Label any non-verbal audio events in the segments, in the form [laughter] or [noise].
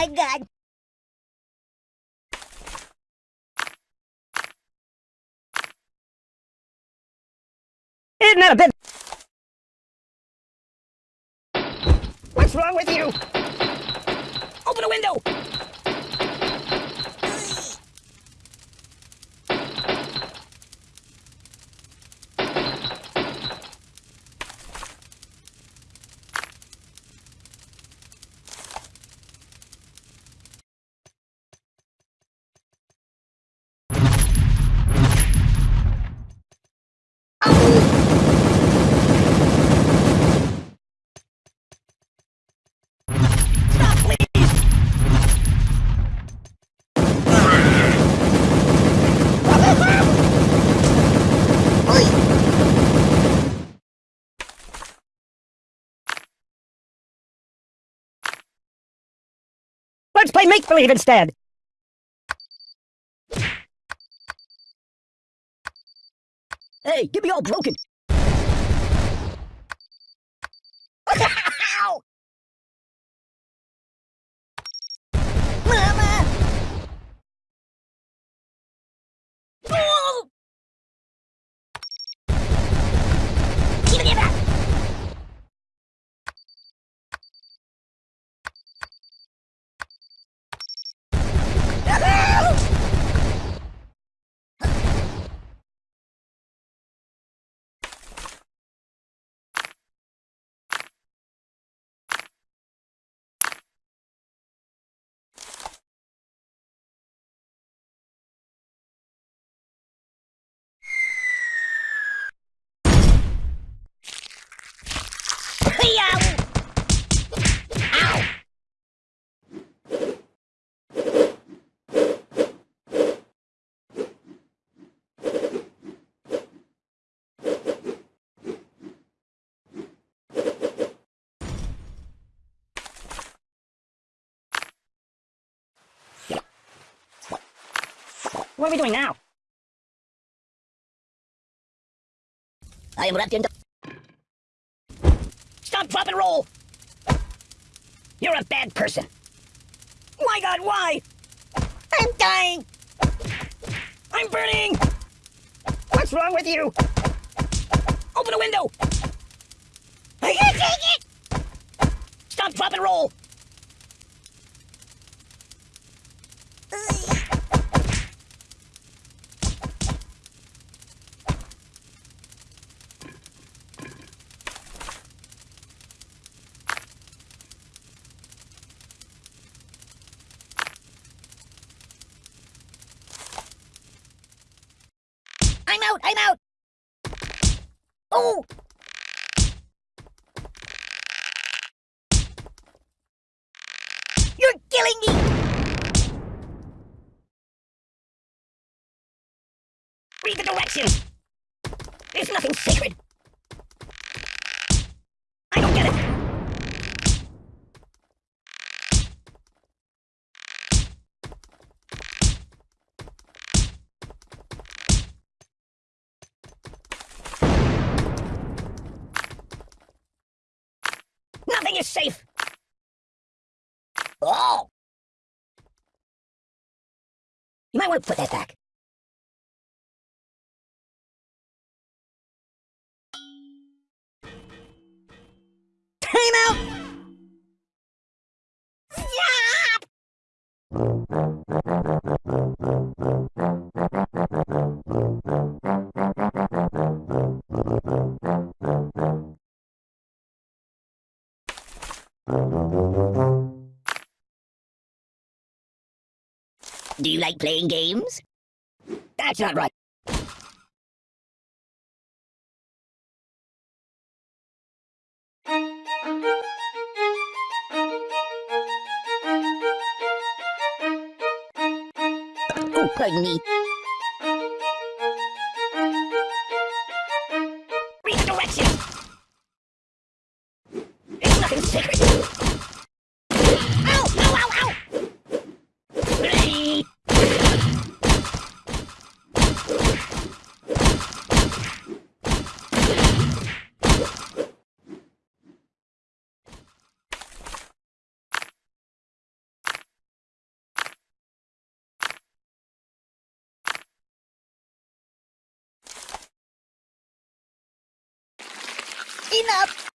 my god! Isn't that a bit... What's wrong with you? Open a window! Stop, please! Let's play make-believe instead! Hey, get me all broken! Ow! Mama! Oh! Give me that! Hey-yow! Ow! What are we doing now? I am wrapped in... Stop, drop, and roll! You're a bad person. My god, why? I'm dying! I'm burning! What's wrong with you? Open a window! I can't take it! Stop, drop, and roll! I'm out! I'm out! Oh! You're killing me! Read the directions! There's nothing sacred! You might want to put that back. Time out! Stop! Do you like playing games? That's not right. Oh, pardon me. Enough!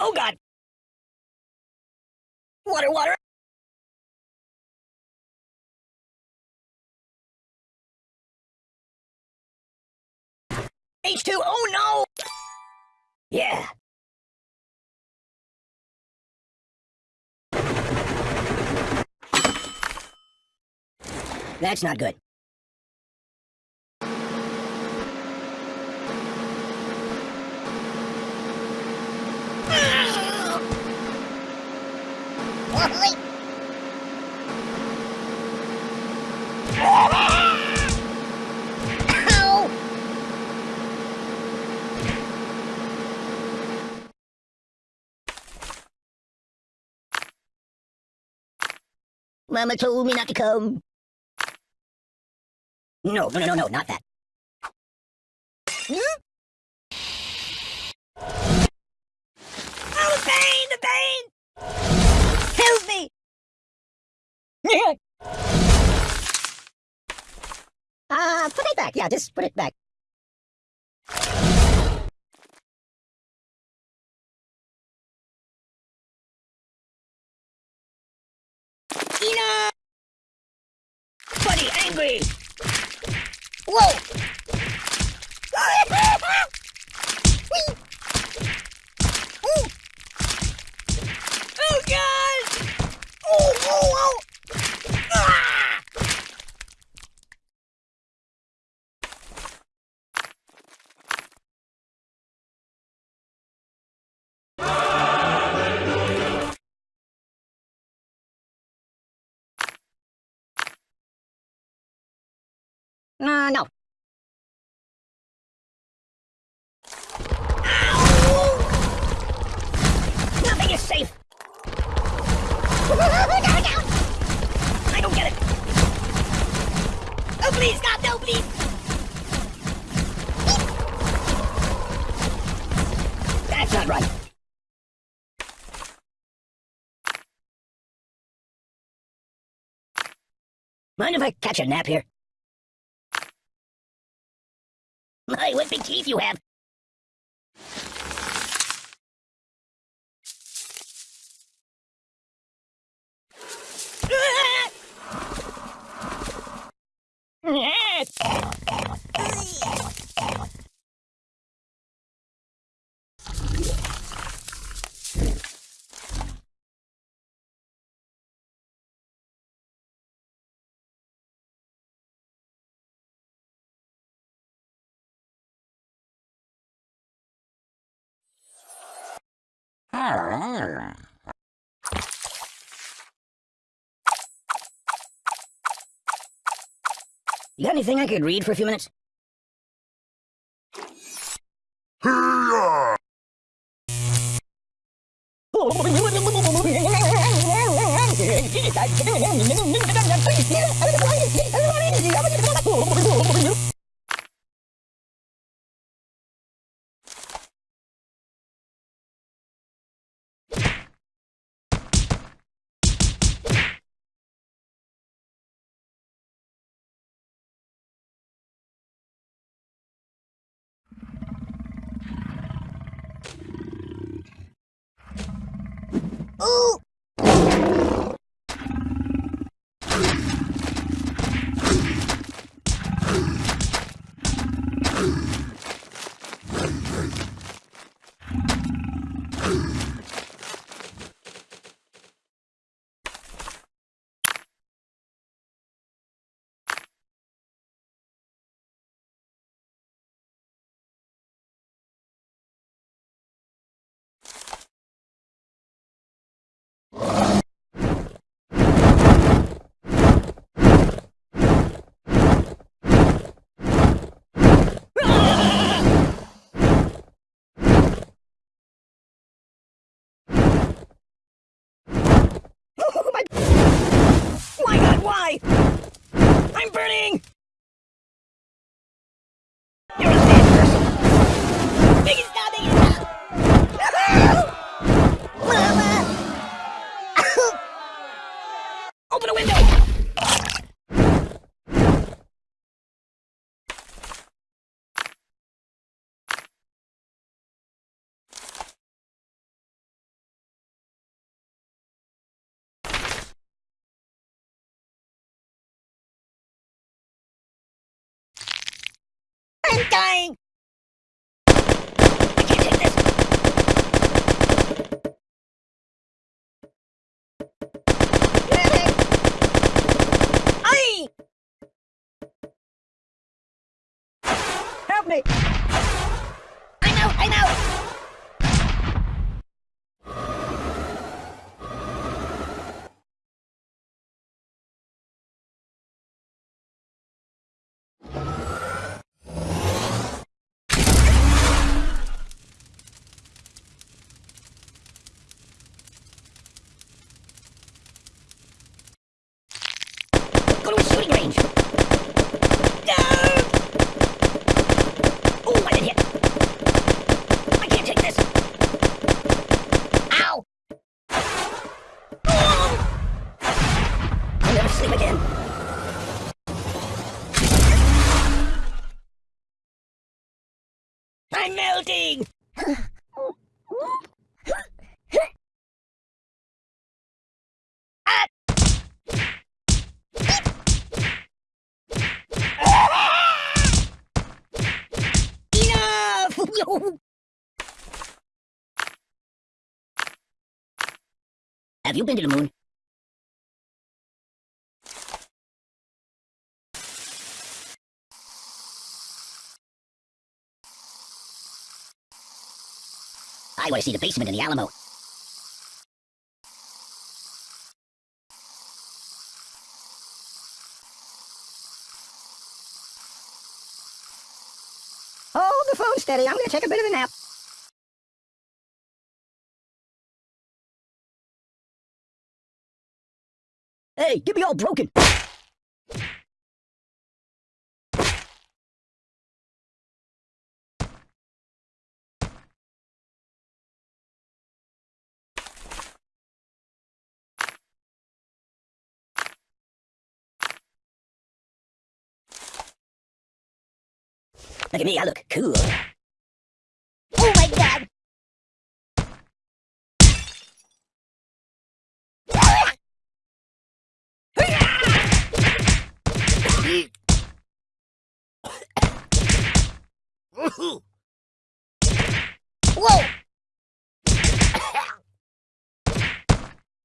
Oh god! Water, water! H2, oh no! Yeah. That's not good. Oi! Ow! Mama told me not to come. No, no, no, no, no, not that. Hmm? Oh, the pain, the pain! Help me! Ah, [laughs] uh, put it back. Yeah, just put it back. Angry! Whoa! No. Nothing is safe. I don't get it. Oh, please, God, no, please. That's not right. Mind if I catch a nap here? [laughs] My, what big teeth you have. You got anything I could read for a few minutes? Ooh! Why? I'm burning! You're a bad person. Biggie stop, Biggie stop! Open a window! I'm dying! I can't take this! Aye! Help me! I'm out! I'm out! Go to a shooting range! No! Oh, I did hit! I can't take this! Ow! Oh! I'll never sleep again! I'm melting! Ah! [laughs] Have you been to the moon? I want to see the basement in the Alamo. Steady. I'm going to take a bit of a nap. Hey, get me all broken. Look at me, I look cool. Oh my god! Whoa!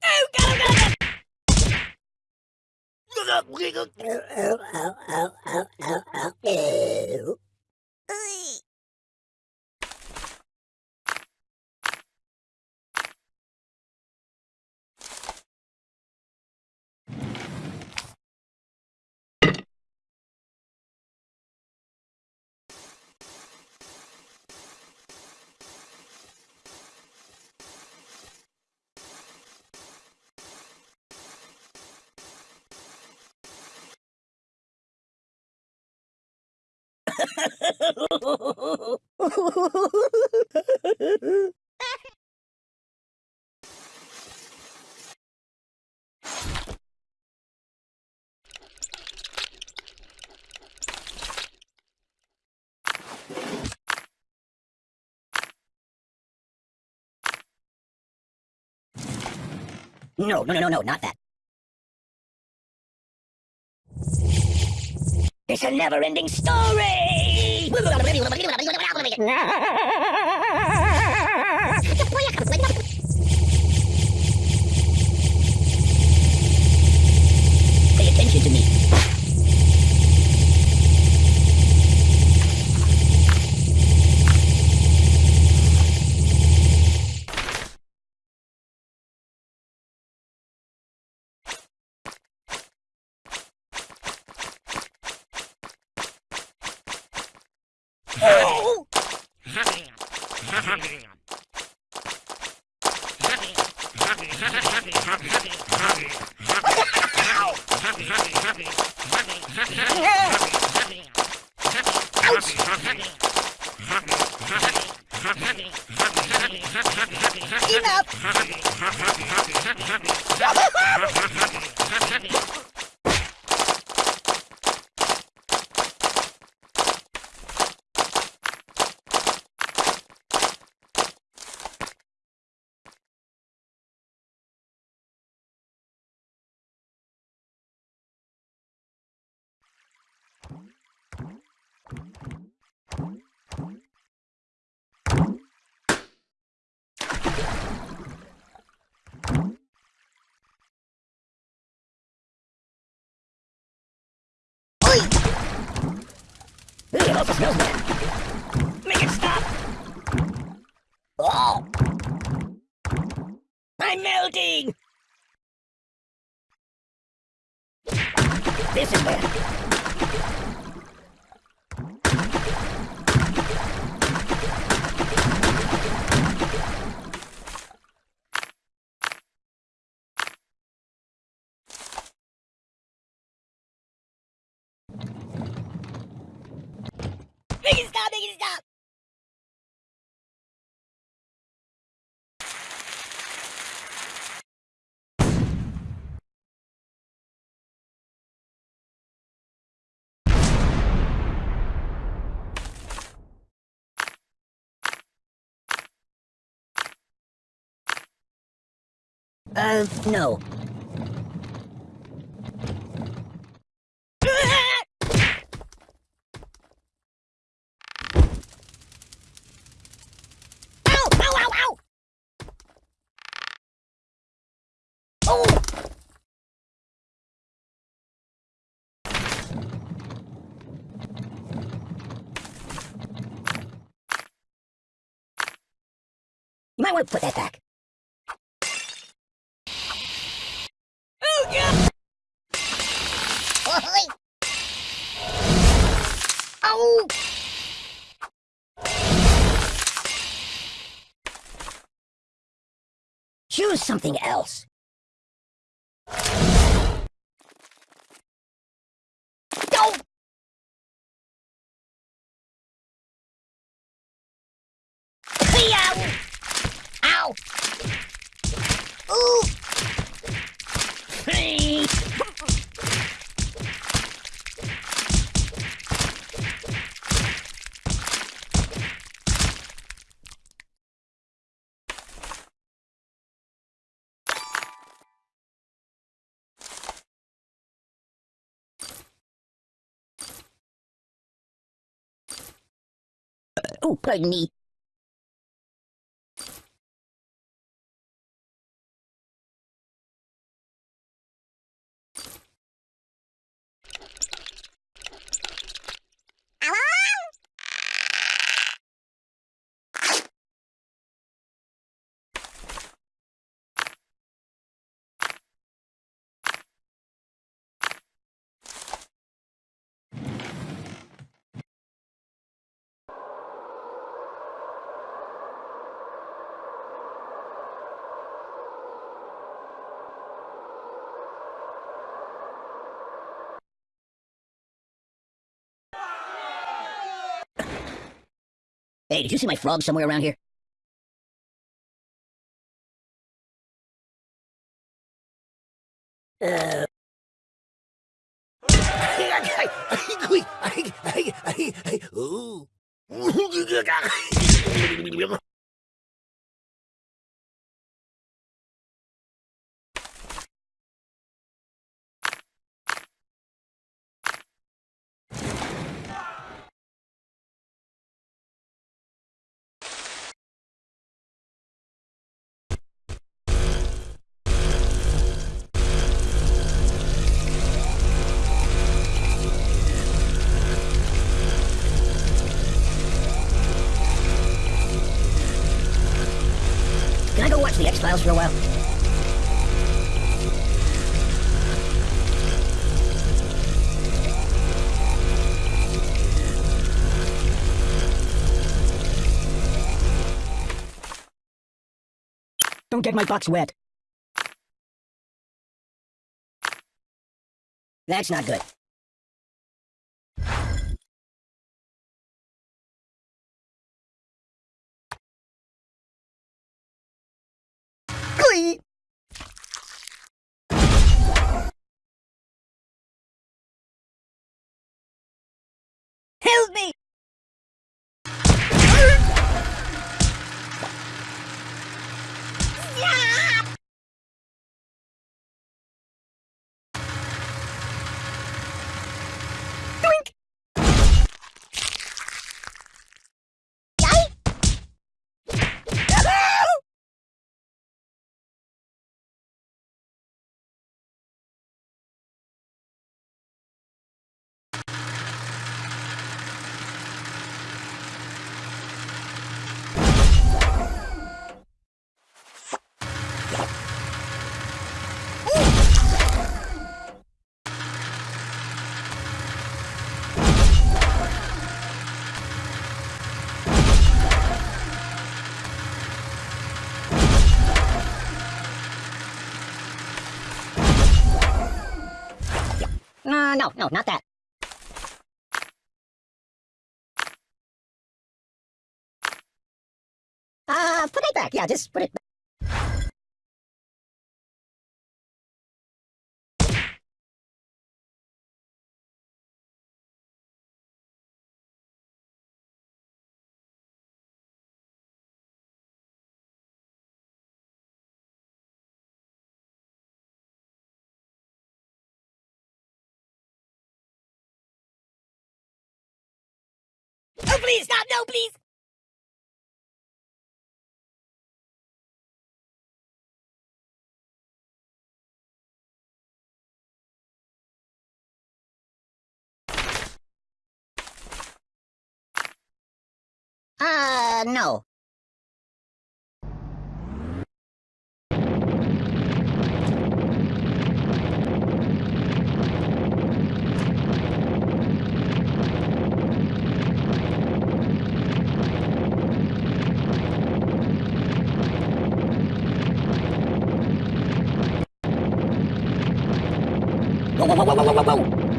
Oh, God, oh, God, oh, No, no, no, no, no, not that. It's a never-ending story! [laughs] Enough! [laughs] Make it stop! Oh! I'm melting! This is bad. Make it stop! Make it stop! Uh, no. You might want to put that back. Choose something else. Go! Ow! Ow! Ooh! Hey! Oh, pardon me. Hey, did you see my frog somewhere around here? Uh, [laughs] [laughs] Ooh. [laughs] the X-Files a while? Don't get my box wet. That's not good. No, no, not that. Uh, put it back. Yeah, just put it back. Please, stop! No, please! Uh, no. Whoa, whoa, whoa, whoa, whoa, whoa, whoa!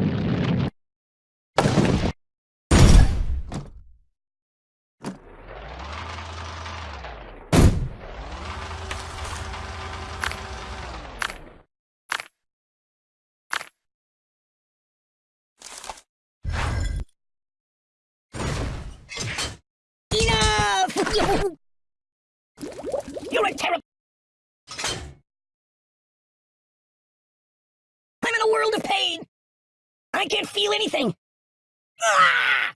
Enough! You're a terrible... I'm in a world of pain! I can't feel anything! Ah!